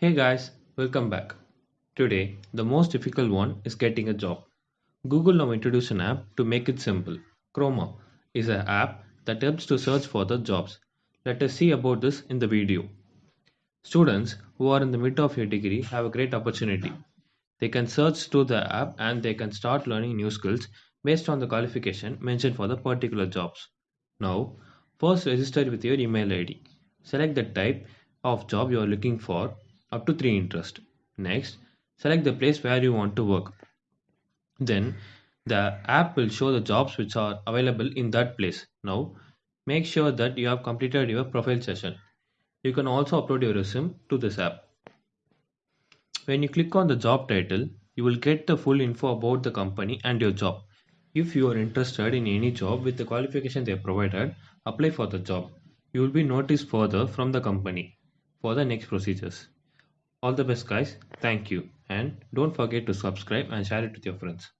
Hey guys, welcome back. Today, the most difficult one is getting a job. Google now introduced an app to make it simple. Kormo is an app that helps to search for the jobs. Let us see about this in the video. Students who are in the mid of your degree have a great opportunity. They can search through the app and they can start learning new skills based on the qualification mentioned for the particular jobs. Now, first register with your email ID. Select the type of job you are looking for up to 3 interest. Next, select the place where you want to work. Then the app will show the jobs which are available in that place. Now, make sure that you have completed your profile session. You can also upload your resume to this app. When you click on the job title, you will get the full info about the company and your job. If you are interested in any job with the qualification they provided, apply for the job. You will be noticed further from the company for the next procedures. All the best guys. Thank you. And don't forget to subscribe and share it with your friends.